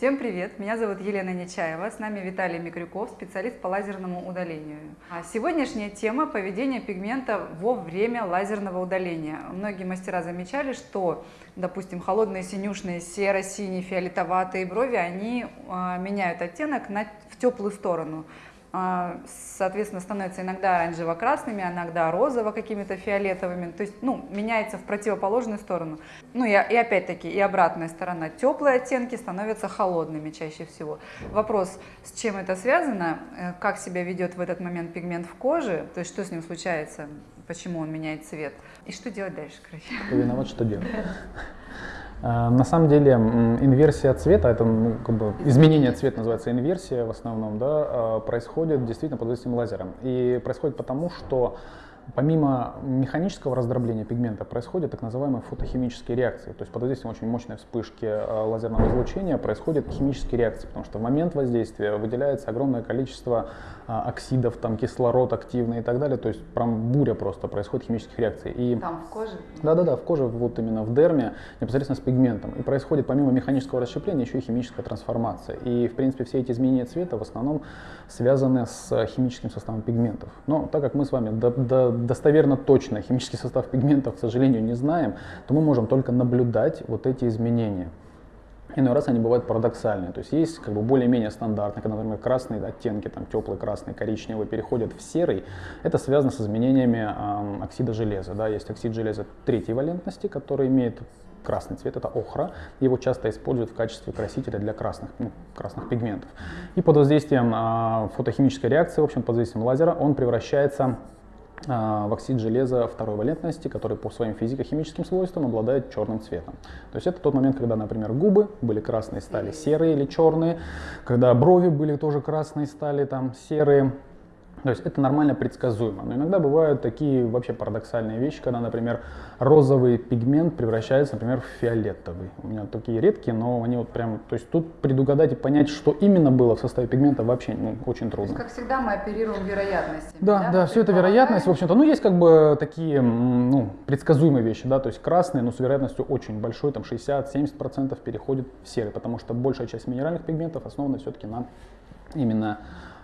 Всем привет! Меня зовут Елена Нечаева, с нами Виталий Микрюков, специалист по лазерному удалению. А сегодняшняя тема – поведение пигмента во время лазерного удаления. Многие мастера замечали, что, допустим, холодные синюшные серо-синие, фиолетоватые брови, они а, меняют оттенок на, в теплую сторону. А, соответственно, становятся иногда оранжево-красными, иногда розово какими-то фиолетовыми, то есть, ну, меняется в противоположную сторону. Ну, и, и опять-таки, и обратная сторона, теплые оттенки становятся холодными чаще всего. Вопрос, с чем это связано, э, как себя ведет в этот момент пигмент в коже, то есть, что с ним случается, почему он меняет цвет, и что делать дальше, короче. Виноват, что делать. Э, на самом деле инверсия цвета, это как бы изменение цвета называется инверсия в основном, да, э, происходит действительно под воздействием лазера. И происходит потому, что Помимо механического раздробления пигмента происходят так называемые фотохимические реакции. То есть под воздействием очень мощной вспышки э, лазерного излучения происходят химические реакции, потому что в момент воздействия выделяется огромное количество э, оксидов, там кислород активный и так далее. То есть прям буря просто происходит химических реакций. И... Там в коже? Да-да-да, в коже, вот именно в дерме, непосредственно с пигментом. И происходит помимо механического расщепления еще и химическая трансформация. И в принципе все эти изменения цвета в основном связаны с химическим составом пигментов. Но так как мы с вами до, до достоверно точно химический состав пигментов, к сожалению, не знаем, то мы можем только наблюдать вот эти изменения. Иной раз они бывают парадоксальные, то есть есть как бы более-менее стандартные, когда, например, красные оттенки, там теплый, красный, коричневый переходят в серый, это связано с изменениями э, оксида железа, да, есть оксид железа третьей валентности, который имеет красный цвет, это охра, его часто используют в качестве красителя для красных, ну, красных пигментов. И под воздействием э, фотохимической реакции, в общем, под воздействием лазера, он превращается а, в оксид железа второй валентности, который по своим физико-химическим свойствам обладает черным цветом. То есть это тот момент, когда, например, губы были красные, стали серые или черные, когда брови были тоже красные, стали там серые, то есть это нормально предсказуемо. Но иногда бывают такие вообще парадоксальные вещи, когда, например, розовый пигмент превращается, например, в фиолетовый. У меня такие редкие, но они вот прям, то есть тут предугадать и понять, что именно было в составе пигмента вообще ну, очень трудно. То есть, как всегда, мы оперируем вероятностями. Да, да, да все это вероятность, в общем-то. Ну, есть как бы такие, ну, предсказуемые вещи, да, то есть красные, но с вероятностью очень большой, там 60-70% переходит в серый, потому что большая часть минеральных пигментов основана все-таки на именно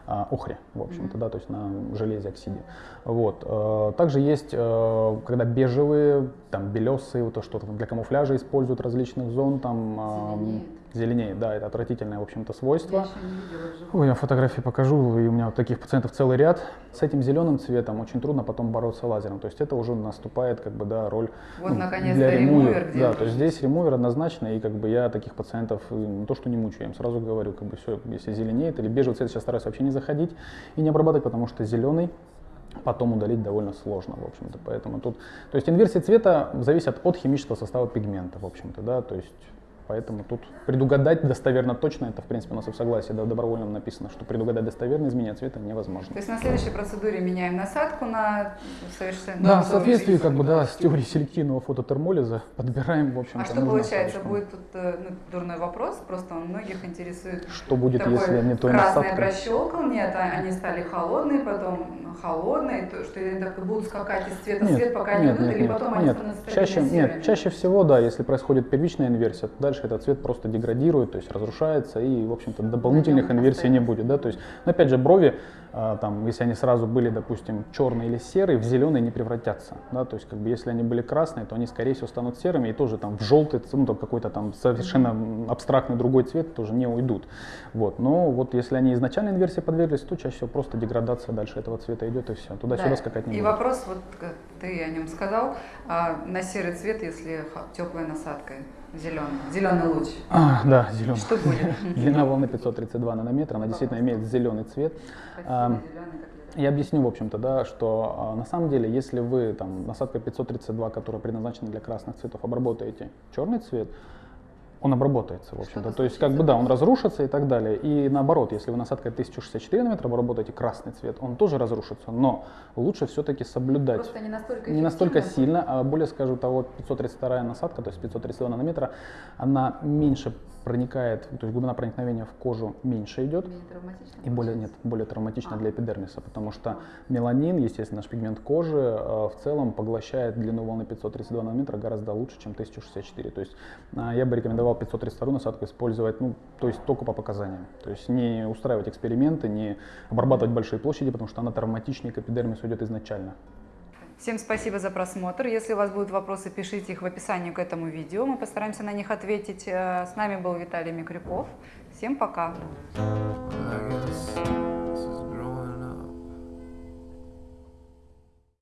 а, охре, в общем-то, да, то есть на железе оксиде. Вот. Э, также есть, э, когда бежевые, там белесые, вот то, что для камуфляжа используют различных зон, там зеленеет, да, это отвратительное, в общем-то, свойство. Я Ой, я фотографии покажу, и у меня вот таких пациентов целый ряд. С этим зеленым цветом очень трудно потом бороться лазером, то есть это уже наступает, как бы, да, роль вот, ну, для ремувер. Да, то есть здесь ремувер однозначно, и как бы я таких пациентов не то, что не мучаю, я им сразу говорю, как бы все, если зеленеет или бежевый цвет, сейчас стараюсь вообще не заходить и не обрабатывать, потому что зеленый потом удалить довольно сложно, в общем-то, поэтому тут, то есть инверсия цвета зависит от химического состава пигмента, в общем-то, да, то есть Поэтому тут предугадать достоверно точно, это в принципе у нас и в согласии да, добровольном написано, что предугадать достоверно изменение цвета невозможно. То есть на следующей процедуре меняем насадку на совершенно... Да, в соответствии как бы, да, с теорией селективного фототермолиза подбираем, в общем А что получается, насадочку. будет тут э, ну, дурной вопрос, просто он многих интересует. Что будет, такой если не той насадкой? прощелкал, нет, а они стали холодные, потом холодные, то, что они будут скакать из цвета в цвет, пока нет, не уйдут, или нет, потом нет. они становятся чаще, Нет, чаще всего, да, если происходит первичная инверсия, дальше дальше этот цвет просто деградирует, то есть разрушается, и, в общем-то, дополнительных инверсий не будет. Да? То есть, но опять же, брови, а, там, если они сразу были, допустим, черные или серые, в зеленые не превратятся. Да? То есть, как бы, если они были красные, то они, скорее всего, станут серыми, и тоже там в желтый, ну, какой-то там совершенно абстрактный другой цвет тоже не уйдут. Вот. Но вот если они изначально инверсии подверглись, то чаще всего просто деградация дальше этого цвета идет, и все. Туда-сюда да. скакать не И будет. вопрос, вот ты о нем сказал, а, на серый цвет, если теплая насадка. Зеленый. Зеленый луч. А, да, зеленый. Что будет? Длина волны 532 нанометра, она действительно имеет зеленый цвет. Я объясню, в общем-то, да, что а, на самом деле, если вы там насадка 532, которая предназначена для красных цветов, обработаете черный цвет, он обработается, в общем-то. То есть, как бы, да, он разрушится и так далее. И наоборот, если вы насадкой 1064 нанометра обработаете красный цвет, он тоже разрушится. Но лучше все-таки соблюдать. Просто не настолько, не настолько сильно, а более, скажу, того 532 насадка, то есть 532 нанометра, она меньше проникает, то есть глубина проникновения в кожу меньше идет. И более, нет, более травматично а. для эпидермиса, потому что а. меланин, естественно, наш пигмент кожи, э, в целом поглощает длину волны 532 нанометра гораздо лучше, чем 1064. То есть э, я бы рекомендовал 532 насадку использовать, ну, то есть только по показаниям. То есть не устраивать эксперименты, не обрабатывать большие площади, потому что она травматичнее к эпидермису идет изначально. Всем спасибо за просмотр. Если у вас будут вопросы, пишите их в описании к этому видео. Мы постараемся на них ответить. Э, С нами был Виталий Микрюков. Всем пока. I guess.